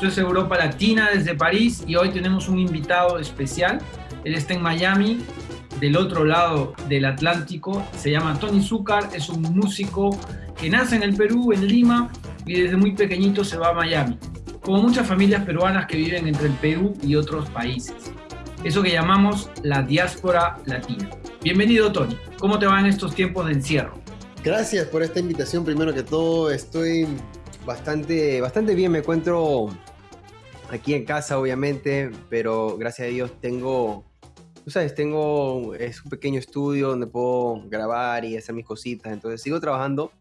Esto es Europa Latina desde París y hoy tenemos un invitado especial. Él está en Miami, del otro lado del Atlántico. Se llama Tony Zúcar, es un músico que nace en el Perú, en Lima, y desde muy pequeñito se va a Miami. Como muchas familias peruanas que viven entre el Perú y otros países. Eso que llamamos la diáspora latina. Bienvenido, Tony. ¿Cómo te va en estos tiempos de encierro? Gracias por esta invitación. Primero que todo, estoy bastante, bastante bien. Me encuentro aquí en casa, obviamente, pero gracias a Dios tengo, tú sabes, tengo es un pequeño estudio donde puedo grabar y hacer mis cositas. Entonces sigo trabajando,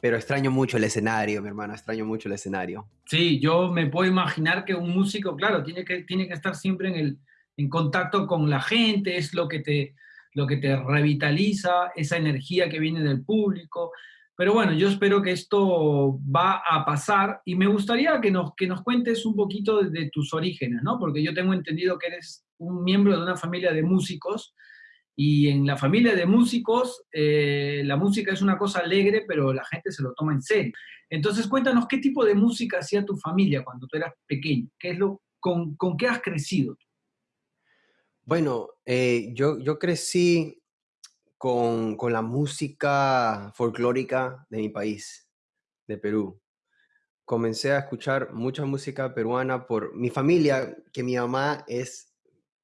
pero extraño mucho el escenario, mi hermano. Extraño mucho el escenario. Sí, yo me puedo imaginar que un músico, claro, tiene que, tiene que estar siempre en, el, en contacto con la gente, es lo que te lo que te revitaliza, esa energía que viene del público. Pero bueno, yo espero que esto va a pasar y me gustaría que nos, que nos cuentes un poquito de, tus orígenes, ¿no? Porque yo tengo entendido que eres un miembro de una familia de músicos y en la familia de músicos eh, la música es una cosa alegre, pero la gente se lo toma en serio. Entonces cuéntanos qué tipo de música hacía tu familia cuando tú eras pequeño, qué es lo, con, con qué has crecido. Bueno, eh, yo, yo crecí con, con la música folclórica de mi país, de Perú. Comencé a escuchar mucha música peruana por mi familia, que mi mamá es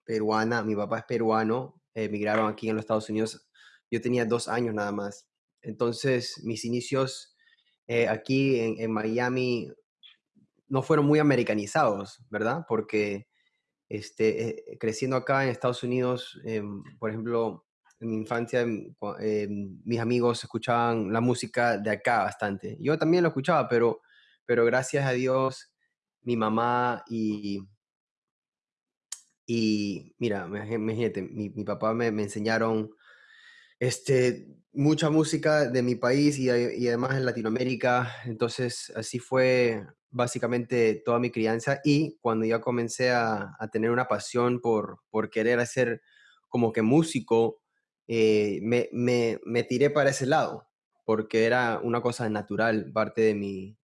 peruana, mi papá es peruano, emigraron aquí en los Estados Unidos. Yo tenía dos años nada más. Entonces, mis inicios eh, aquí en, Miami no fueron muy americanizados, ¿verdad? Porque este, eh, creciendo acá en Estados Unidos, em, por ejemplo, en mi infancia, mis amigos escuchaban la música de acá bastante. Yo también lo escuchaba, pero, pero gracias a Dios, mi mamá y, y mira, imagínate, mi, mi papá me, me, enseñaron este, mucha música de mi país y, además en Latinoamérica. Entonces, así fue básicamente toda mi crianza y cuando ya comencé a, tener una pasión por, por querer hacer como que músico, eh, me, me, me, tiré para ese lado, porque era una cosa natural, parte de mi,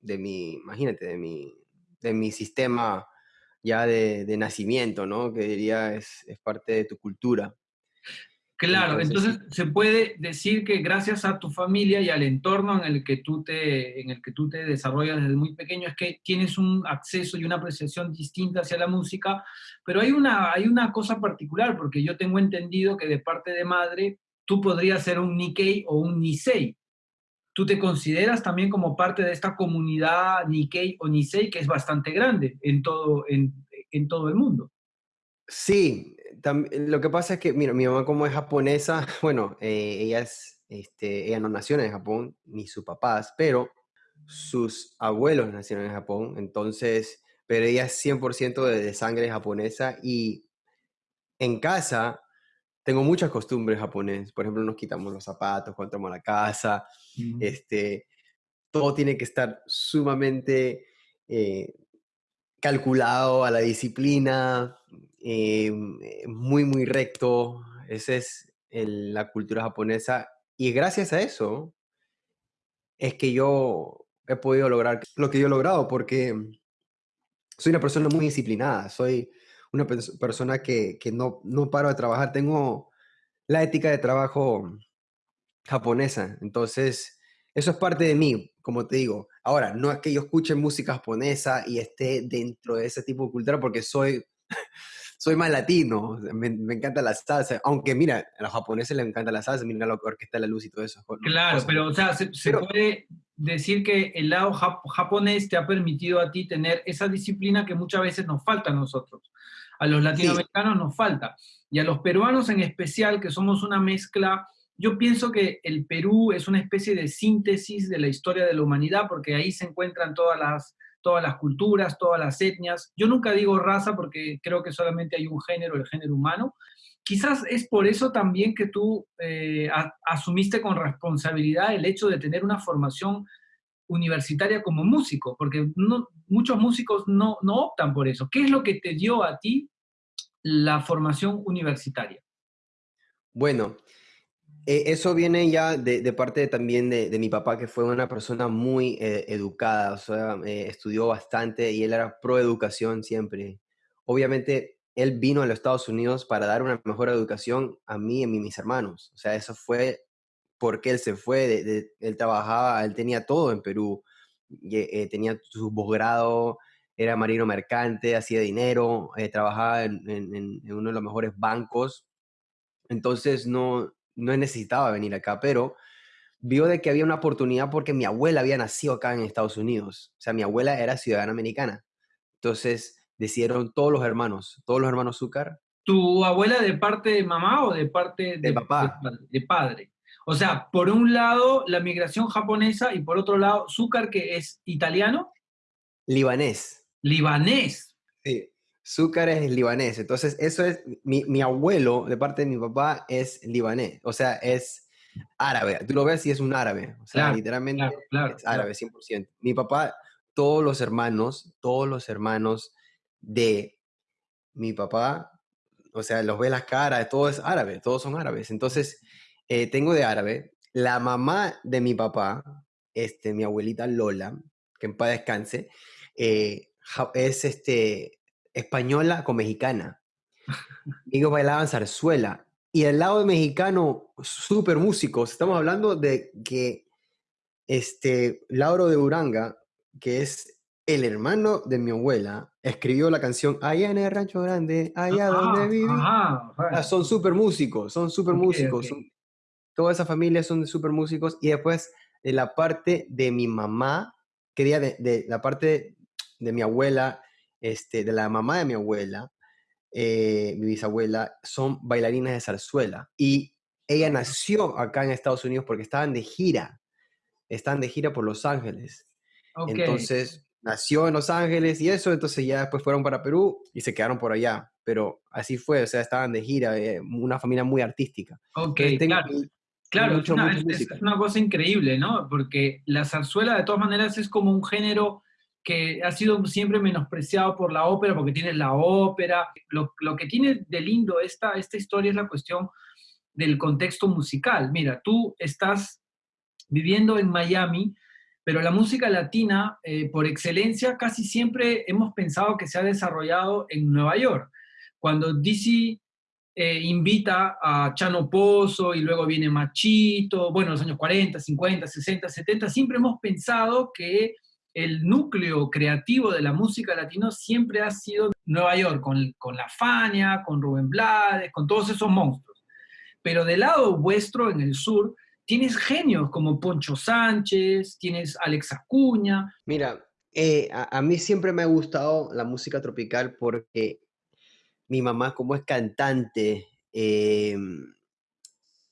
de mi imagínate, de mi, de mi sistema ya de, de nacimiento, ¿no? Que diría es, es parte de tu cultura. Claro, entonces, se puede decir que gracias a tu familia y al entorno en el que tú te, en el que tú te desarrollas desde muy pequeño es que tienes un acceso y una apreciación distinta hacia la música, pero hay una, hay una cosa particular, porque yo tengo entendido que de parte de madre tú podrías ser un Nikkei o un Nisei. ¿Tú te consideras también como parte de esta comunidad Nikkei o Nisei que es bastante grande en todo, en, en todo el mundo? Sí, lo que pasa es que, mira, mi mamá como es japonesa, bueno, eh, ella, es, este, ella no nació en Japón, ni sus papás, pero sus abuelos nacieron en Japón, entonces, pero ella es 100% de, de, sangre japonesa y en casa tengo muchas costumbres japonesas. Por ejemplo, nos quitamos los zapatos cuando entramos a la casa, mm. este, todo tiene que estar sumamente eh, calculado a la disciplina, eh, muy, muy recto. Esa es el, la cultura japonesa. Y gracias a eso es que yo he podido lograr lo que yo he logrado, porque soy una persona muy disciplinada, soy una persona que, que no, no paro de trabajar, tengo la ética de trabajo japonesa, entonces eso es parte de mí, como te digo. Ahora, no es que yo escuche música japonesa y esté dentro de ese tipo de cultura porque soy soy más latino, me, encanta la salsa, aunque mira, a los japoneses les encanta la salsa, mira la orquesta de la luz y todo eso. Claro, pero o sea, se, puede decir que el lado japonés te ha permitido a ti tener esa disciplina que muchas veces nos falta a nosotros. A los latinoamericanos nos falta. Y a los peruanos en especial, que somos una mezcla, yo pienso que el Perú es una especie de síntesis de la historia de la humanidad, porque ahí se encuentran todas las todas las culturas, todas las etnias. Yo nunca digo raza porque creo que solamente hay un género, el género humano. Quizás es por eso también que tú eh, asumiste con responsabilidad el hecho de tener una formación universitaria como músico, porque no, muchos músicos no, no optan por eso. ¿Qué es lo que te dio a ti la formación universitaria? Bueno, Eh, eso viene ya de, parte también de, mi papá, que fue una persona muy eh, educada, o sea, eh, estudió bastante y él era pro educación siempre. Obviamente, él vino a los Estados Unidos para dar una mejor educación a mí y a mis hermanos. O sea, eso fue porque él se fue, él trabajaba, él tenía todo en Perú, tenía su posgrado, era marino mercante, hacía dinero, trabajaba en, en uno de los mejores bancos. Entonces, no, no necesitaba venir acá, pero vio de que había una oportunidad porque mi abuela había nacido acá en Estados Unidos. O sea, mi abuela era ciudadana americana. Entonces decidieron todos los hermanos, todos los hermanos Zúcar. ¿Tu abuela de parte de mamá o de parte de, papá? De, padre. O sea, por un lado la migración japonesa y por otro lado Zúcar, que es italiano. Libanés. Libanés. Sí. Zúcar es libanés. Entonces, eso es, mi, abuelo, de parte de mi papá, es libanés. O sea, es árabe. Tú lo ves y es un árabe. O sea, literalmente es árabe, 100%. Mi papá, todos los hermanos, todos los hermanos de mi papá, o sea, los ve las caras, todo es árabe, todos son árabes. Entonces, eh, tengo de árabe. La mamá de mi papá, este, mi abuelita Lola, que en paz descanse, eh, es este, española con mexicana. Ellos bailaban zarzuela. Y el lado mexicano, súper músicos. Estamos hablando de que este Lauro de Uranga, que es el hermano de mi abuela, escribió la canción Allá en el Rancho Grande, allá donde viví. Ah, son súper músicos, son súper músicos. toda esa familia son súper músicos. Y después de la parte de mi mamá, quería de, de la parte de mi abuela, este, de la mamá de mi abuela, eh, mi bisabuela, son bailarinas de zarzuela. Y ella nació acá en Estados Unidos porque estaban de gira. Estaban de gira por Los Ángeles. Entonces, nació en Los Ángeles y eso, entonces ya después fueron para Perú y se quedaron por allá. Pero así fue, o sea, estaban de gira, eh, una familia muy artística. Ok, claro. es, una, cosa increíble, ¿no? Porque la zarzuela de todas maneras es como un género que ha sido siempre menospreciado por la ópera, porque tiene la ópera. Lo, que tiene de lindo esta, esta historia es la cuestión del contexto musical. Mira, tú estás viviendo en Miami, pero la música latina, eh, por excelencia, casi siempre hemos pensado que se ha desarrollado en Nueva York. Cuando DC eh, invita a Chano Pozo y luego viene Machito, bueno, los años 40, 50, 60, 70, siempre hemos pensado que el núcleo creativo de la música latino siempre ha sido Nueva York, con, la Fania, con Rubén Blades, con todos esos monstruos. Pero del lado vuestro, en el sur, tienes genios como Poncho Sánchez, tienes Alex Acuña. Mira, eh, a, mí siempre me ha gustado la música tropical porque mi mamá, como es cantante, eh,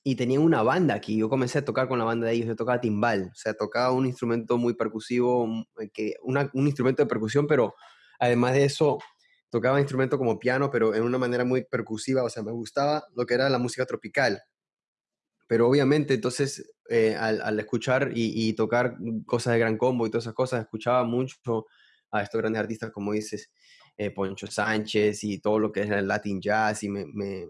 y tenían una banda aquí. Yo comencé a tocar con la banda de ellos, yo tocaba timbal, o sea, tocaba un instrumento muy percusivo, mm, eh, que, un instrumento de percusión, pero además de eso, tocaba instrumento como piano, pero en una manera muy percusiva, o sea, me gustaba lo que era la música tropical. Pero obviamente, entonces, eh, al, escuchar y, tocar cosas de gran combo y todas esas cosas, escuchaba mucho a estos grandes artistas, como dices, eh, Poncho Sánchez y todo lo que es el Latin Jazz, y me, me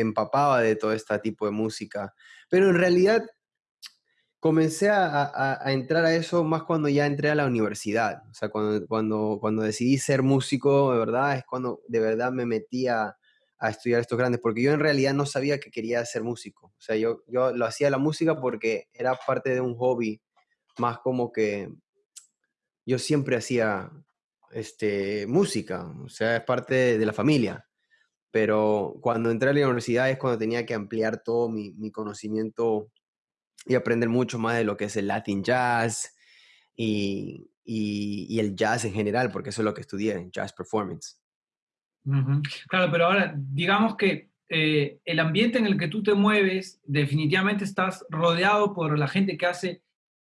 empapaba de todo este tipo de música. Pero en realidad comencé a, entrar a eso más cuando ya entré a la universidad. O sea, cuando, cuando, cuando decidí ser músico, de verdad, es cuando de verdad me metí a, estudiar estos grandes, porque yo en realidad no sabía que quería ser músico. O sea, yo, yo lo hacía la música porque era parte de un hobby, más como que yo siempre hacía este, música, o sea, es parte de la familia pero cuando entré a la universidad es cuando tenía que ampliar todo mi, conocimiento y aprender mucho más de lo que es el Latin Jazz y, el jazz en general, porque eso es lo que estudié, jazz performance. Claro, pero ahora, digamos que eh, el ambiente en el que tú te mueves, definitivamente estás rodeado por la gente que hace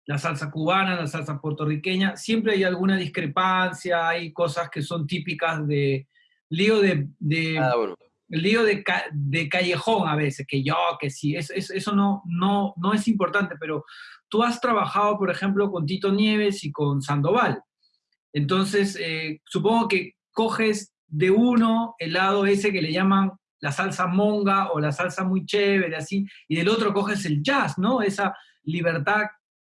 la salsa cubana, la salsa puertorriqueña, siempre hay alguna discrepancia, hay cosas que son típicas de, lío de, ah, lío de, de, callejón a veces, que yo, que sí, eso, eso no, no, no es importante, pero tú has trabajado, por ejemplo, con Tito Nieves y con Sandoval. Entonces, eh, supongo que coges de uno el lado ese que le llaman la salsa monga o la salsa muy chévere, así, y del otro coges el jazz, ¿no? Esa libertad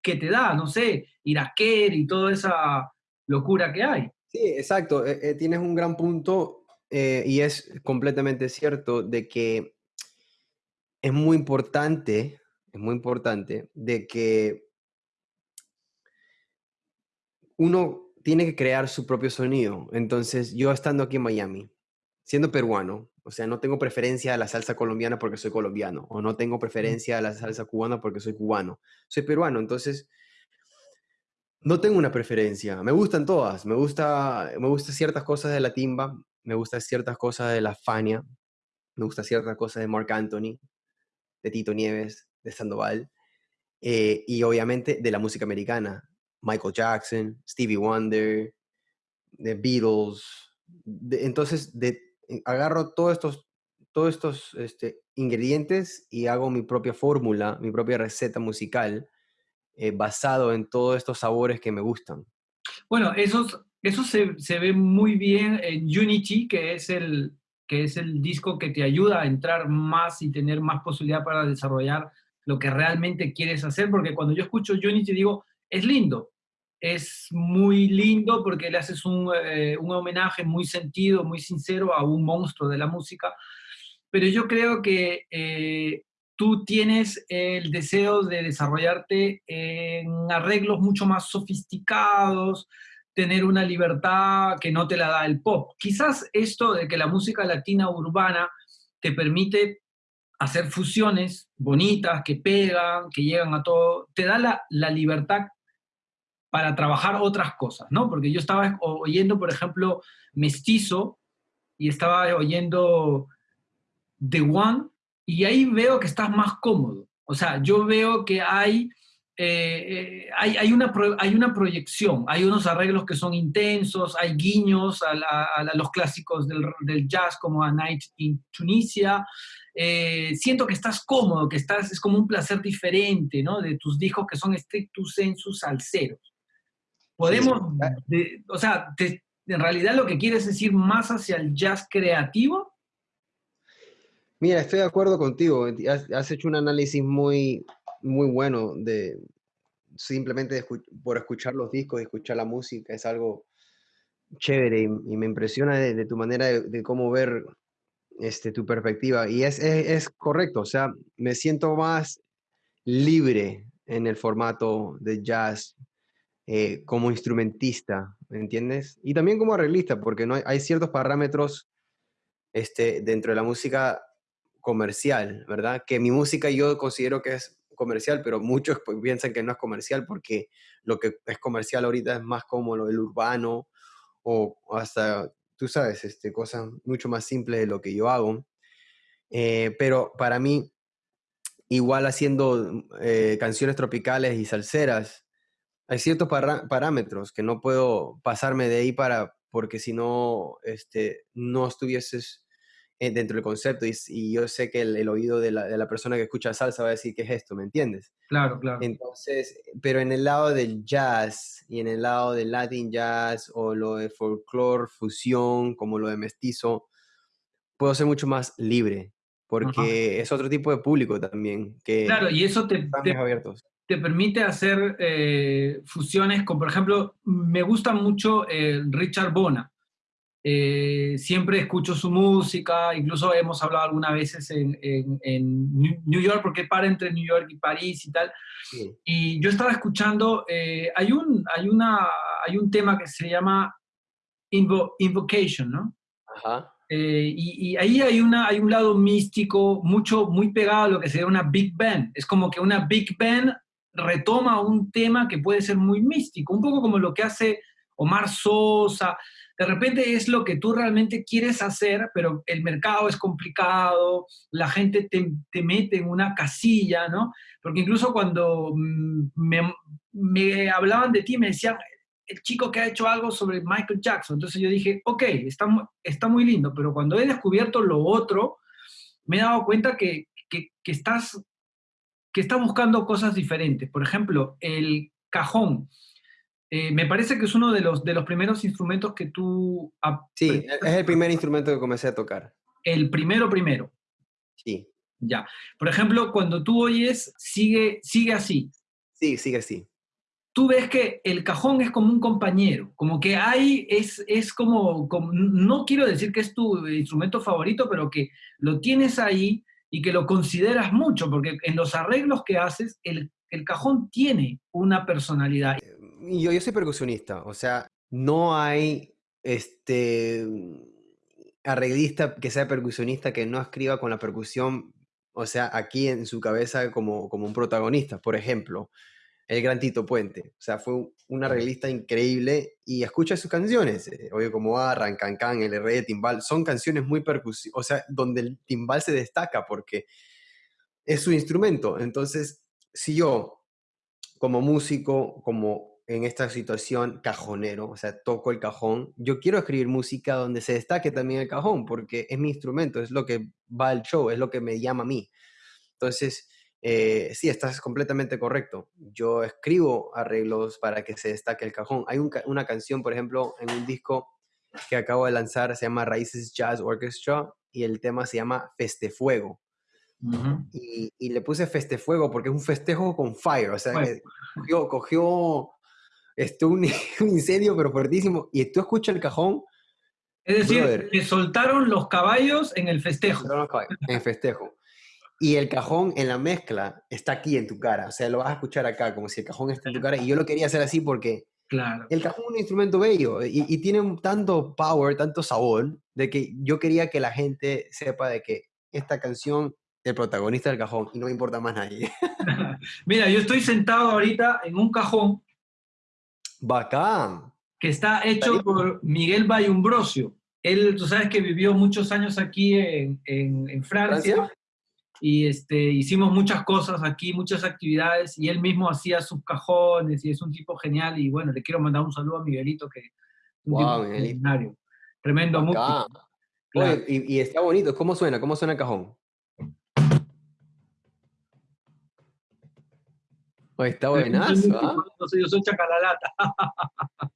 que te da, no sé, iraquer y toda esa locura que hay. Sí, exacto. Eh, eh, tienes un gran punto eh, y es completamente cierto de que es muy importante, es muy importante de que uno tiene que crear su propio sonido. Entonces, yo estando aquí en Miami, siendo peruano, o sea, no tengo preferencia a la salsa colombiana porque soy colombiano, o no tengo preferencia a la salsa cubana porque soy cubano. Soy peruano, entonces no tengo una preferencia. Me gustan todas. Me gusta, me gusta ciertas cosas de la timba, me gustan ciertas cosas de la Fania, me gustan ciertas cosas de Mark Anthony, de Tito Nieves, de Sandoval, eh, y obviamente de la música americana. Michael Jackson, Stevie Wonder, The Beatles. entonces, eh, agarro todos estos, todos estos este, ingredientes y hago mi propia fórmula, mi propia receta musical eh, basado en todos estos sabores que me gustan. Bueno, eso, eso se, se, ve muy bien en Unity, que es, el, que es el disco que te ayuda a entrar más y tener más posibilidad para desarrollar lo que realmente quieres hacer, porque cuando yo escucho Unity digo, es lindo, es muy lindo porque le haces un, eh, un, homenaje muy sentido, muy sincero a un monstruo de la música, pero yo creo que eh, tú tienes el deseo de desarrollarte en arreglos mucho más sofisticados, tener una libertad que no te la da el pop. Quizás esto de que la música latina urbana te permite hacer fusiones bonitas, que pegan, que llegan a todo, te da la, la libertad para trabajar otras cosas, ¿no? Porque yo estaba oyendo, por ejemplo, Mestizo y estaba oyendo The One y ahí veo que estás más cómodo. O sea, yo veo que hay, eh, eh, hay, hay, una hay una proyección, hay unos arreglos que son intensos, hay guiños a, los clásicos del, del, jazz como A Night in Tunisia. Eh, siento que estás cómodo, que estás, es como un placer diferente, ¿no? De tus discos que son strictus sensus salseros. Podemos, o sea, en realidad lo que quieres decir más hacia el jazz creativo. Mira, estoy de acuerdo contigo. Has, hecho un análisis muy, muy bueno de simplemente por escuchar los discos y escuchar la música. Es algo chévere y, me impresiona de, tu manera de, cómo ver este, tu perspectiva. Y es, es correcto, o sea, me siento más libre en el formato de jazz eh, como instrumentista, ¿me entiendes? Y también como arreglista, porque no hay, ciertos parámetros este, dentro de la música comercial, ¿verdad? Que mi música yo considero que es comercial, pero muchos piensan que no es comercial porque lo que es comercial ahorita es más como lo del urbano o hasta, tú sabes, este, cosas mucho más simples de lo que yo hago. Eh, pero para mí, igual haciendo eh, canciones tropicales y salseras, hay ciertos parámetros que no puedo pasarme de ahí para, porque si no, este, no estuvieses dentro del concepto y, yo sé que el, oído de la, de la, persona que escucha salsa va a decir, ¿qué es esto? ¿Me entiendes? Claro, claro. Entonces, pero en el lado del jazz y en el lado del Latin jazz o lo de folklore, fusión, como lo de mestizo, puedo ser mucho más libre porque es otro tipo de público también. Que claro, y eso te, te, abiertos te permite hacer eh, fusiones con, por ejemplo, me gusta mucho eh, Richard Bona. Eh, siempre escucho su música, incluso hemos hablado algunas veces en, en, New York, porque para entre New York y París y tal. Y yo estaba escuchando, hay, un, hay, una, hay un tema que se llama Invocation, ¿no? Ajá. y, y, ahí hay, una, hay un lado místico, mucho, muy pegado a lo que sería una Big Band. Es como que una Big Band retoma un tema que puede ser muy místico, un poco como lo que hace Omar Sosa. De repente es lo que tú realmente quieres hacer, pero el mercado es complicado, la gente te, mete en una casilla, ¿no? Porque incluso cuando mm, me, hablaban de ti, me decían, el chico que ha hecho algo sobre Michael Jackson. Entonces yo dije, ok, está, está muy lindo, pero cuando he descubierto lo otro, me he dado cuenta que, que, que estás que está buscando cosas diferentes. Por ejemplo, el cajón. Eh, me parece que es uno de los, de los primeros instrumentos que tú... Sí, es el primer instrumento que comencé a tocar. El primero primero. Sí. Ya. Por ejemplo, cuando tú oyes, sigue, sigue así. Sí, sigue así. Tú ves que el cajón es como un compañero, como que hay, es, es como, como, no quiero decir que es tu instrumento favorito, pero que lo tienes ahí y que lo consideras mucho, porque en los arreglos que haces, el, el cajón tiene una personalidad. Yo, yo soy percusionista, o sea, no hay este arreglista que sea percusionista que no escriba con la percusión, o sea, aquí en su cabeza como, como un protagonista. Por ejemplo, el gran Tito Puente. O sea, fue un arreglista increíble y escucha sus canciones. Eh, oye, como Arran, Can El Rey de Timbal. Son canciones muy percusivas, o sea, donde el timbal se destaca porque es su instrumento. Entonces, si yo, como músico, como en esta situación cajonero, o sea, toco el cajón, yo quiero escribir música donde se destaque también el cajón porque es mi instrumento, es lo que va al show, es lo que me llama a mí. Entonces, eh, sí, estás completamente correcto. Yo escribo arreglos para que se destaque el cajón. Hay una canción, por ejemplo, en un disco que acabo de lanzar, se llama Raíces Jazz Orchestra y el tema se llama Festefuego. y, y, le puse Festefuego porque es un festejo con fire, o sea, cogió, cogió esto, un, un, incendio pero fuertísimo y tú escuchas el cajón. Es decir, que soltaron los caballos en el festejo. En el festejo. Y el cajón en la mezcla está aquí en tu cara, o sea, lo vas a escuchar acá, como si el cajón está en tu cara. Y yo lo quería hacer así porque claro. el cajón es un instrumento bello y, y tiene un, tanto power, tanto sabor, de que yo quería que la gente sepa de que esta canción, el protagonista del cajón, y no me importa más nadie. Mira, yo estoy sentado ahorita en un cajón. Bacán. Que está hecho por Miguel Bayumbrosio. Él, tú sabes que vivió muchos años aquí en, en, en Francia, ¿Francia? y este, hicimos muchas cosas aquí, muchas actividades, y él mismo hacía sus cajones, y es un tipo genial, y bueno, le quiero mandar un saludo a Miguelito, que es un wow, tipo tremendo músico. Claro. y, y, está bonito, ¿cómo suena? ¿Cómo suena el cajón? Oye, está buenazo, ¿ah? Yo soy chacalalata.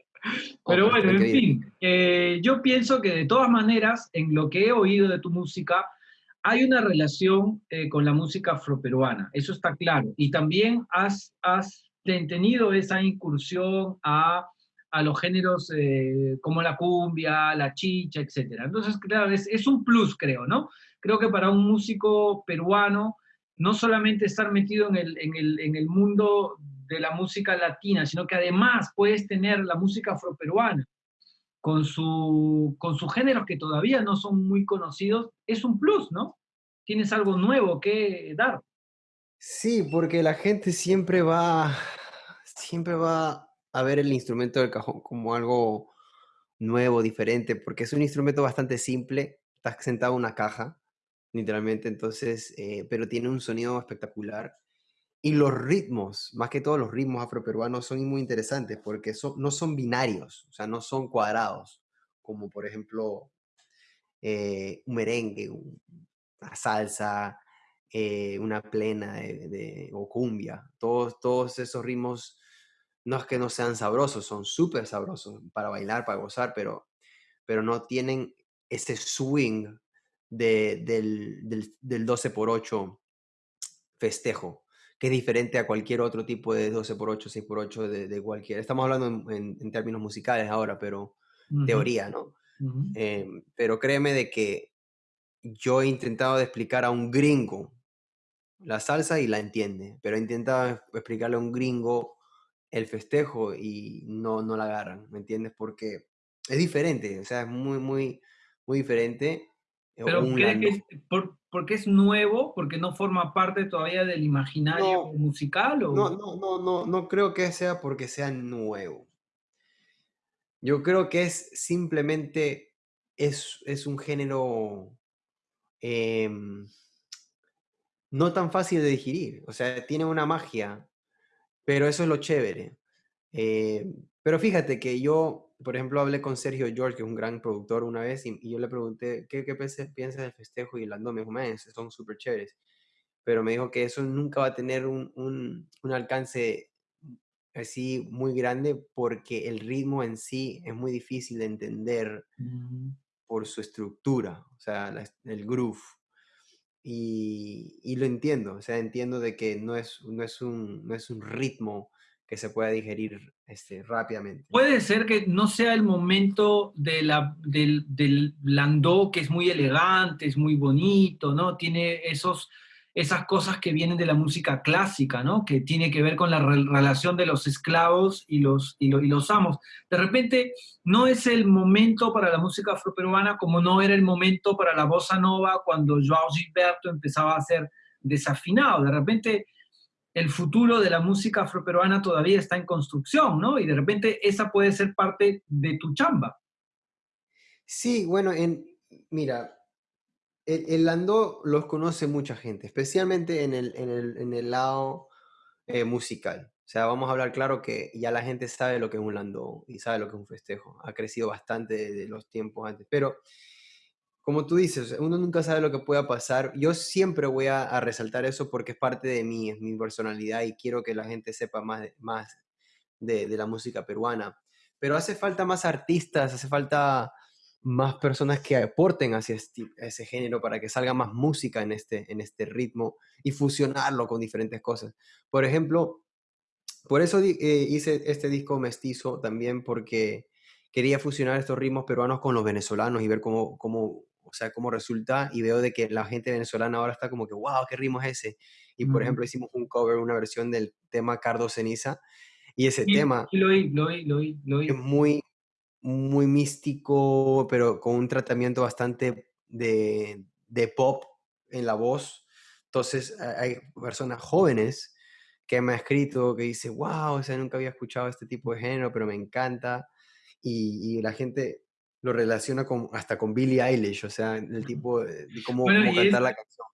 Pero bueno, en fin, eh, yo pienso que de todas maneras, en lo que he oído de tu música, hay una relación eh, con la música afroperuana, eso está claro. Y también has, has tenido esa incursión a, a los géneros eh, como la cumbia, la chicha, etc. Entonces, claro, es, es, un plus, creo, ¿no? Creo que para un músico peruano, no solamente estar metido en el, en el, en el mundo de la música latina, sino que además puedes tener la música afroperuana con, su, con sus géneros que todavía no son muy conocidos, es un plus, ¿no? Tienes algo nuevo que dar. Sí, porque la gente siempre va, siempre va a ver el instrumento del cajón como algo nuevo, diferente, porque es un instrumento bastante simple, estás sentado en una caja, literalmente, entonces, eh, pero tiene un sonido espectacular. Y los ritmos, más que todos los ritmos afroperuanos, son muy interesantes porque son, no son binarios, o sea, no son cuadrados, como por ejemplo eh, un merengue, una salsa, eh, una plena de, de, o cumbia. Todos, todos esos ritmos no es que no sean sabrosos, son súper sabrosos para bailar, para gozar, pero, pero no tienen ese swing de, del, del, del 12 por 8 festejo que es diferente a cualquier otro tipo de 12x8, 6x8 de, de cualquier. Estamos hablando en, en, términos musicales ahora, pero uh -huh. teoría, ¿no? Uh -huh. eh, pero créeme de que yo he intentado de explicar a un gringo la salsa y la entiende, pero he intentado explicarle a un gringo el festejo y no, no la agarran, ¿me entiendes? Porque es diferente, o sea, es muy, muy, muy diferente. Pero ¿crees que es, por, porque es nuevo, porque no forma parte todavía del imaginario no, musical? ¿o? No, no, no, no, no creo que sea porque sea nuevo. Yo creo que es simplemente, es, es un género eh, no tan fácil de digerir. O sea, tiene una magia, pero eso es lo chévere. Eh, pero fíjate que yo por ejemplo, hablé con Sergio George, que es un gran productor, una vez, y, y yo le pregunté, ¿qué, qué piensas del festejo? Y Lando me dijo, man, son súper chéveres. Pero me dijo que eso nunca va a tener un, un, un, alcance así muy grande porque el ritmo en sí es muy difícil de entender. Mm. por su estructura, o sea, el groove. Y, y, lo entiendo, o sea, entiendo de que no es, no es, un, no es un ritmo que se pueda digerir este, rápidamente. Puede ser que no sea el momento de la, del, del landó, que es muy elegante, es muy bonito, ¿no? Tiene esos, esas cosas que vienen de la música clásica, ¿no? Que tiene que ver con la relación de los esclavos y los, y, y, los amos. De repente, no es el momento para la música afroperuana como no era el momento para la bossa nova cuando Joao Gilberto empezaba a ser desafinado. De repente, el futuro de la música afroperuana todavía está en construcción, ¿no? Y de repente esa puede ser parte de tu chamba. Sí, bueno, en, mira, el, el landó los conoce mucha gente, especialmente en el, en lado eh, musical. O sea, vamos a hablar claro que ya la gente sabe lo que es un landó y sabe lo que es un festejo. Ha crecido bastante de los tiempos antes, pero como tú dices, uno nunca sabe lo que pueda pasar. Yo siempre voy a, resaltar eso porque es parte de mí, es mi personalidad y quiero que la gente sepa más, de, más de, la música peruana. Pero hace falta más artistas, hace falta más personas que aporten hacia ese género para que salga más música en este, en este ritmo y fusionarlo con diferentes cosas. Por ejemplo, por eso eh, hice este disco mestizo también porque quería fusionar estos ritmos peruanos con los venezolanos y ver cómo, cómo o sea, cómo resulta y veo de que la gente venezolana ahora está como que, wow, qué ritmo es ese. Y por ejemplo, hicimos un cover, una versión del tema Cardo Ceniza y ese tema lo oí, lo oí, lo oí, lo es muy, muy místico, pero con un tratamiento bastante de, de pop en la voz. Entonces hay personas jóvenes que me han escrito que dice, wow, o sea, nunca había escuchado este tipo de género, pero me encanta. Y, y la gente lo relaciona con, hasta con Billie Eilish, o sea, el tipo de, cómo, cantar la canción.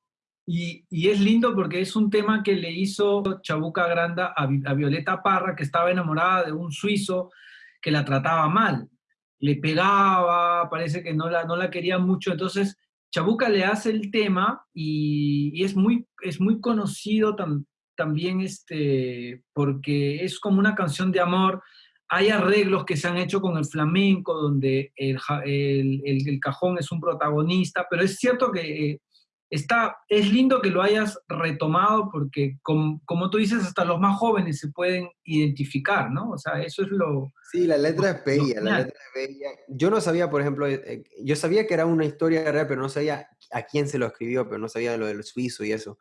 Y, y, es lindo porque es un tema que le hizo Chabuca Granda a, a, Violeta Parra, que estaba enamorada de un suizo que la trataba mal. Le pegaba, parece que no la, no la quería mucho. Entonces, Chabuca le hace el tema y, y es, muy, es muy conocido tam, también este, porque es como una canción de amor hay arreglos que se han hecho con el flamenco, donde el, el, el, cajón es un protagonista, pero es cierto que eh, está, es lindo que lo hayas retomado porque, como, como, tú dices, hasta los más jóvenes se pueden identificar, ¿no? O sea, eso es lo... Sí, la letra es bella, la letra es bella. Yo no sabía, por ejemplo, eh, eh, yo sabía que era una historia real, pero no sabía a quién se lo escribió, pero no sabía lo del suizo y eso.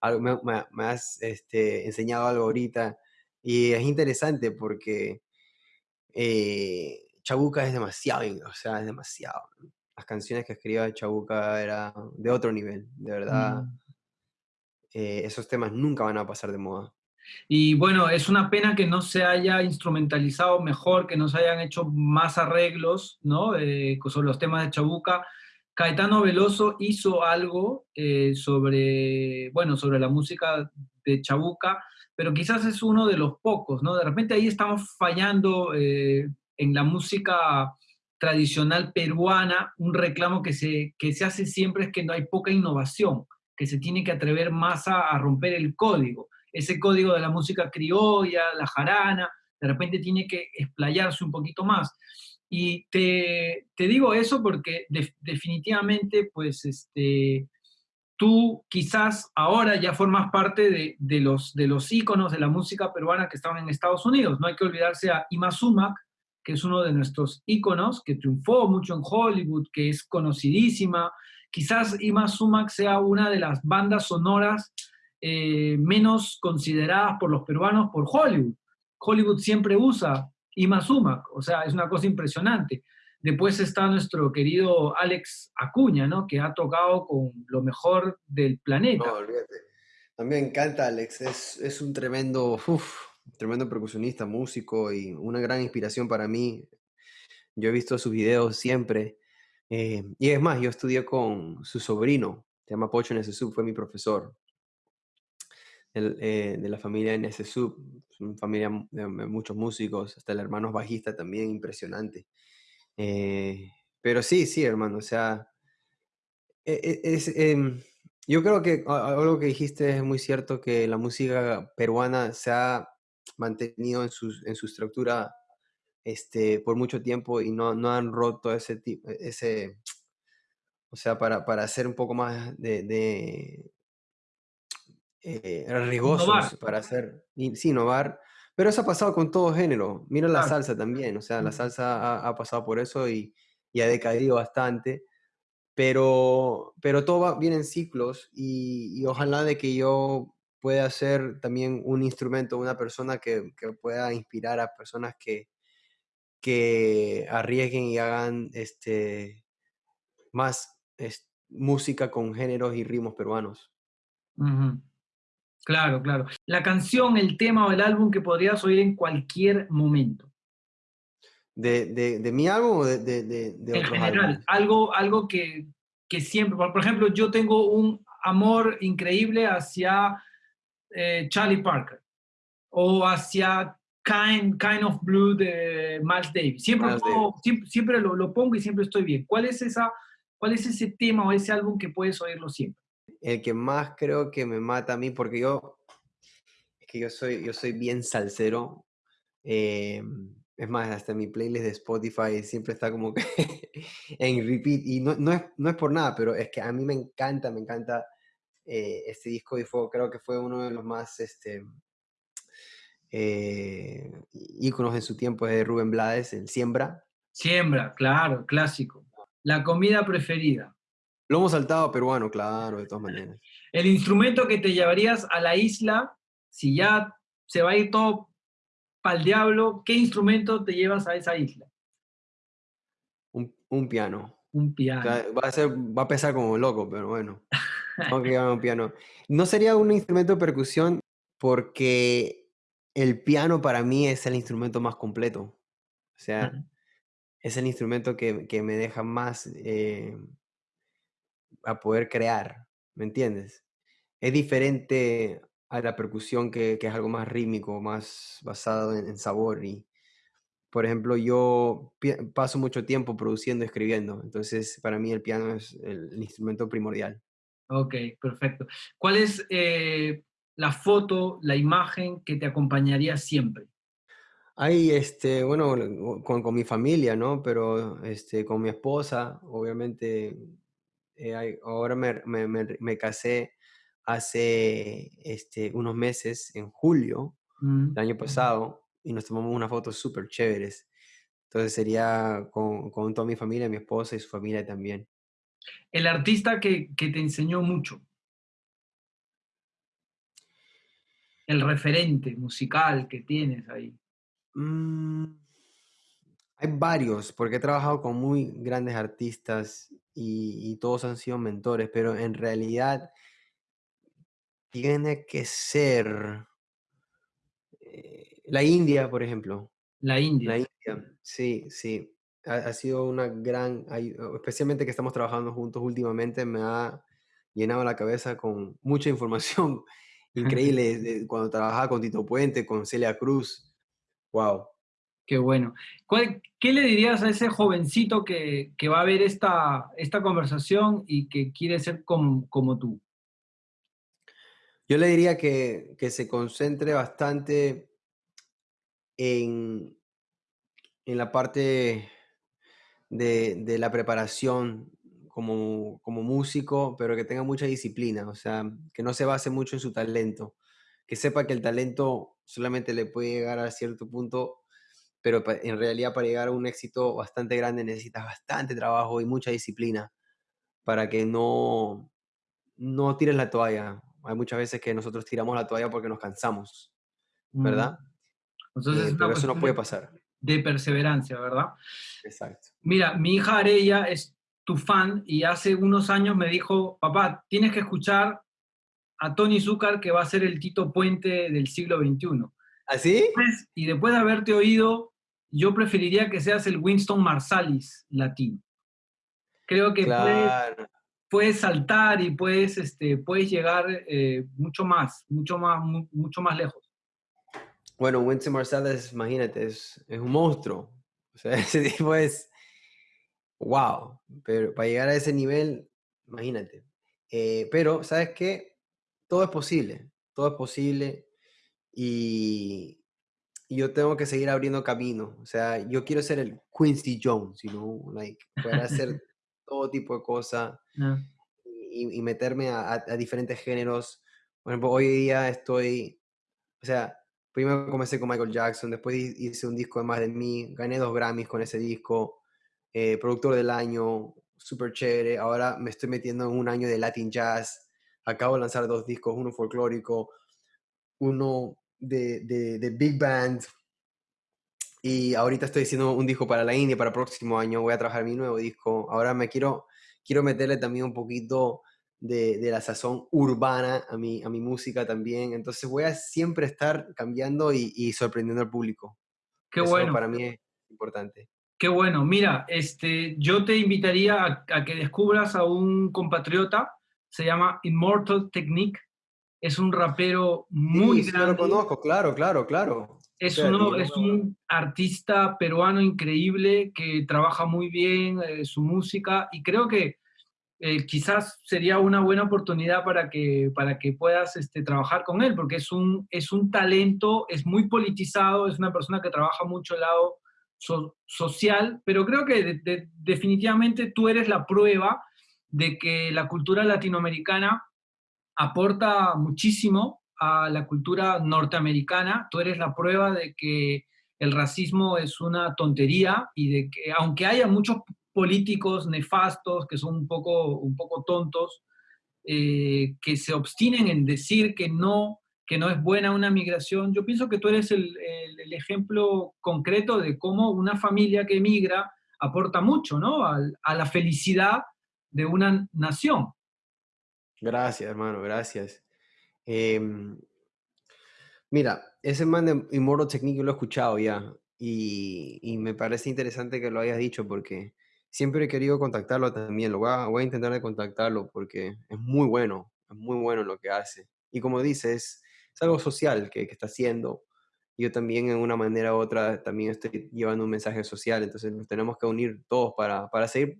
Algo, me, me, me has este, enseñado algo ahorita y es interesante porque eh, Chabuca es demasiado, o sea, es demasiado. Las canciones que escribía Chabuca era de otro nivel, de verdad. Mm. Eh, esos temas nunca van a pasar de moda. Y bueno, es una pena que no se haya instrumentalizado mejor, que no se hayan hecho más arreglos, ¿no? Eh, sobre los temas de Chabuca. Caetano Veloso hizo algo eh, sobre, bueno, sobre la música de Chabuca, pero quizás es uno de los pocos, ¿no? De repente ahí estamos fallando eh, en la música tradicional peruana, un reclamo que se, que se hace siempre es que no hay poca innovación, que se tiene que atrever más a, a romper el código, ese código de la música criolla, la jarana, de repente tiene que explayarse un poquito más. Y te, te digo eso porque de, definitivamente, pues, este, tú quizás ahora ya formas parte de, de, los, de los íconos de la música peruana que estaban en Estados Unidos. No hay que olvidarse a Ima Sumac, que es uno de nuestros íconos, que triunfó mucho en Hollywood, que es conocidísima. Quizás Ima Sumac sea una de las bandas sonoras eh, menos consideradas por los peruanos por Hollywood. Hollywood siempre usa Ima Sumac, o sea, es una cosa impresionante. Después está nuestro querido Alex Acuña, ¿no? Que ha tocado con lo mejor del planeta. No, olvídate. A mí encanta Alex, es, es un tremendo, tremendo percusionista, músico y una gran inspiración para mí. Yo he visto sus videos siempre. Eh, y es más, yo estudié con su sobrino, se llama Pocho Nesesub, fue mi profesor. El, eh, de la familia Nesesub, una familia de muchos músicos, hasta el hermano bajista también, impresionante. Eh, pero sí, sí, hermano, o sea, e, e, es, em, yo creo que algo que dijiste es muy cierto, que la música peruana se ha mantenido en su, en su estructura este, por mucho tiempo y no, no han roto ese tipo, ese, o sea, para, para hacer un poco más de, de eh, rigosos, para hacer, sí, innovar. Pero eso ha pasado con todo género. Mira la salsa también, o sea, la salsa ha, ha pasado por eso y, y, ha decaído bastante. Pero, pero todo va bien en ciclos y, y ojalá de que yo pueda ser también un instrumento, una persona que, que pueda inspirar a personas que, que arriesguen y hagan este, más música con géneros y ritmos peruanos. Claro, claro. La canción, el tema o el álbum que podrías oír en cualquier momento. ¿De, de, mi álbum o de, de, En general, algo, algo que, que, siempre, por ejemplo, yo tengo un amor increíble hacia eh, Charlie Parker o hacia kind, kind of Blue de Miles Davis. Siempre, siempre, lo, lo, pongo y siempre estoy bien. ¿Cuál es, esa, ¿Cuál es ese tema o ese álbum que puedes oírlo siempre? El que más creo que me mata a mí, porque yo, es que yo soy, yo soy bien salsero. Eh, es más, hasta mi playlist de Spotify siempre está como que en repeat. Y no, no, es, no es por nada, pero es que a mí me encanta, me encanta eh, este disco y fue, creo que fue uno de los más este, eh, íconos en su tiempo de Rubén Blades, el Siembra. Siembra, claro, clásico. La comida preferida. Lo hemos saltado peruano, claro, de todas maneras. El instrumento que te llevarías a la isla, si ya se va a ir todo pa'l diablo, ¿qué instrumento te llevas a esa isla? Un, un piano. Un piano. va, a ser, va a pesar como loco, pero bueno. Tengo que un piano. No sería un instrumento de percusión porque el piano para mí es el instrumento más completo. O sea, es el instrumento que, que me deja más eh, a poder crear, ¿me entiendes? Es diferente a la percusión que, que es algo más rítmico, más basado en, sabor. Y, por ejemplo, yo paso mucho tiempo produciendo, escribiendo, entonces para mí el piano es el, instrumento primordial. Ok, perfecto. ¿Cuál es eh, la foto, la imagen que te acompañaría siempre? Hay, este, bueno, con, con, mi familia, ¿no? Pero este, con mi esposa, obviamente, eh, ahora me, me, me, casé hace este, unos meses, en julio mm. del año pasado, y nos tomamos unas fotos súper chéveres. Entonces sería con, con, toda mi familia, mi esposa y su familia también. El artista que, que te enseñó mucho. el referente musical que tienes ahí? Mm, hay varios, porque he trabajado con muy grandes artistas y, todos han sido mentores, pero en realidad tiene que ser eh, la India, por ejemplo. La India. La India, sí, sí. Ha, ha sido una gran, especialmente que estamos trabajando juntos últimamente, me ha llenado la cabeza con mucha información increíble cuando trabajaba con Tito Puente, con Celia Cruz. Wow. Qué bueno. ¿Qué le dirías a ese jovencito que, que, va a ver esta, esta conversación y que quiere ser como, como tú? Yo le diría que, que se concentre bastante en, en la parte de, de la preparación como, como músico, pero que tenga mucha disciplina, o sea, que no se base mucho en su talento, que sepa que el talento solamente le puede llegar a cierto punto, pero en realidad para llegar a un éxito bastante grande necesitas bastante trabajo y mucha disciplina para que no, no tires la toalla. Hay muchas veces que nosotros tiramos la toalla porque nos cansamos, mm. ¿verdad? Entonces, eh, pero eso no puede pasar. De perseverancia, ¿verdad? Exacto. Mira, mi hija Arella es tu fan y hace unos años me dijo, papá, tienes que escuchar a Tony Zucker que va a ser el Tito Puente del siglo XXI. ¿Así? ¿Ah, y después de haberte oído, yo preferiría que seas el Winston Marsalis latino. Creo que puedes, saltar y puedes, este, puedes llegar eh, mucho más, mucho más, mucho más lejos. Bueno, Winston Marsalis, imagínate, es, es un monstruo. O sea, ese tipo es wow, pero para llegar a ese nivel, imagínate. Eh, pero, ¿sabes qué? Todo es posible, todo es posible y, yo tengo que seguir abriendo camino. O sea, yo quiero ser el Quincy Jones, you know, like, poder hacer todo tipo de cosas Ah, y, y meterme a, a- diferentes géneros. Por ejemplo, hoy día estoy, o sea, primero comencé con Michael Jackson, después hi- hice un disco de más de mí, gané dos Grammys con ese disco, eh, productor del año, súper chévere. Ahora me estoy metiendo en un año de Latin Jazz. Acabo de lanzar dos discos, uno folclórico, uno de, de, de Big Band. Y ahorita estoy haciendo un disco para la India, para el próximo año voy a trabajar mi nuevo disco. Ahora me quiero, quiero meterle también un poquito de, de la sazón urbana a mi, a mi música también. Entonces voy a siempre estar cambiando y, y sorprendiendo al público. qué Eso bueno. para mí es importante. Qué bueno. Mira, este, yo te invitaría a, a que descubras a un compatriota, se llama Immortal Technique. Es un rapero muy sí, sí, yo lo grande. conozco, claro, claro, claro. Es, uno, es un artista peruano increíble que trabaja muy bien eh, su música y creo que eh, quizás sería una buena oportunidad para que, para que puedas este, trabajar con él, porque es un, es un talento, es muy politizado, es una persona que trabaja mucho el lado so- social, pero creo que de- de- definitivamente tú eres la prueba de que la cultura latinoamericana aporta muchísimo a la cultura norteamericana. Tú eres la prueba de que el racismo es una tontería y de que aunque haya muchos políticos nefastos que son un poco, un poco tontos, eh, que se obstinen en decir que no, que no es buena una migración, yo pienso que tú eres el, ejemplo concreto de cómo una familia que emigra aporta mucho ¿no? A la felicidad de una nación. Gracias, hermano, gracias. Em, mira, ese man de Immortal Technique yo lo he escuchado ya y, me parece interesante que lo hayas dicho porque siempre he querido contactarlo también. Lo voy a, intentar de contactarlo porque es muy bueno, es muy bueno lo que hace. Y como dices, es algo social que, que está haciendo. Yo también en una manera u otra también estoy llevando un mensaje social, entonces nos tenemos que unir todos para, para seguir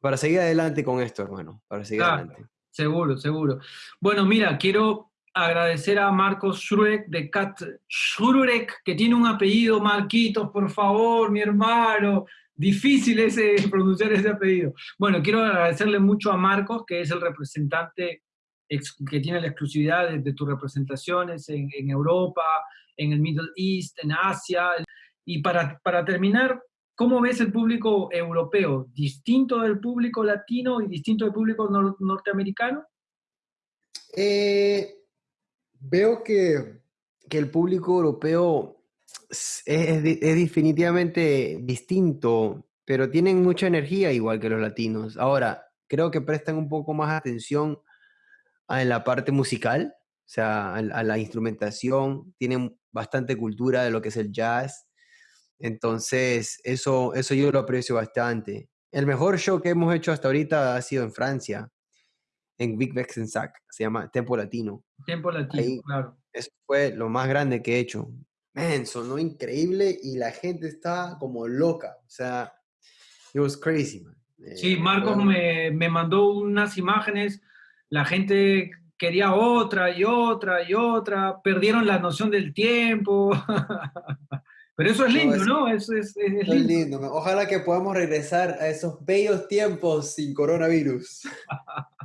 para seguir adelante con esto, hermano, para seguir Claro. adelante. Seguro, seguro. Bueno, mira, quiero agradecer a Marcos Schrurek de Cat Schrurek, que tiene un apellido, Marquitos, por favor, mi hermano. Difícil ese, pronunciar ese apellido. Bueno, quiero agradecerle mucho a Marcos, que es el representante que tiene la exclusividad de, de tus representaciones en, en Europa, en el Middle East, en Asia. Y para, para terminar, ¿Cómo ves el público europeo? ¿Distinto del público latino y distinto del público nor- norteamericano? Eh, veo que, que el público europeo es, definitivamente distinto, pero tienen mucha energía igual que los latinos. Ahora, creo que prestan un poco más atención a la parte musical, o sea, a la instrumentación, tienen bastante cultura de lo que es el jazz. Entonces, eso, eso yo lo aprecio bastante. El mejor show que hemos hecho hasta ahorita ha sido en Francia, en Big Sac, se llama Tempo Latino. Tiempo latino, Ahí. claro. Eso fue lo más grande que he hecho. Man, sonó increíble y la gente está como loca. O sea, it was crazy, man. Sí, Eh, Marcos me, me mandó unas imágenes, la gente quería otra y otra y otra, perdieron la noción del tiempo. Pero eso es No, lindo, ¿no? Eso es, es- es Fue lindo. Ojalá que podamos regresar a esos bellos tiempos sin coronavirus.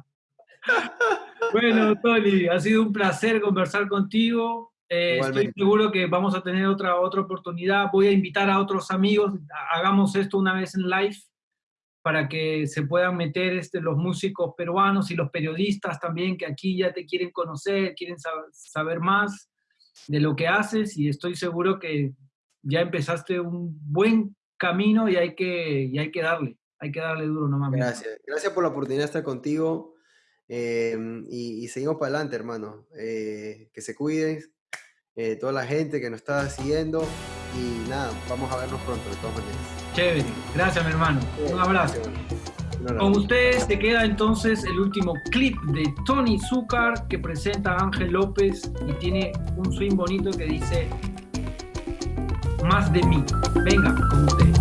Bueno, Tony, ha sido un placer conversar contigo. Eh, estoy seguro que vamos a tener otra, otra oportunidad. Voy a invitar a otros amigos, ha- hagamos esto una vez en live para que se puedan meter este, los músicos peruanos y los periodistas también que aquí ya te quieren conocer, quieren sab- saber más de lo que haces y estoy seguro que ya empezaste un buen camino y hay que, y hay que darle, hay que darle duro hermano. Gracias. Gracias por la oportunidad de estar contigo. eh, y, y seguimos para adelante, hermano. Eh, que se cuiden. eh, toda la gente que nos está siguiendo. Y nada, vamos a vernos pronto, de todas maneras. Chévere, gracias mi hermano. Un abrazo. Con ustedes te queda entonces el último clip de Tony Zúcar que presenta a Ángel López y tiene un swing bonito que dice más de mí. Venga, con ustedes.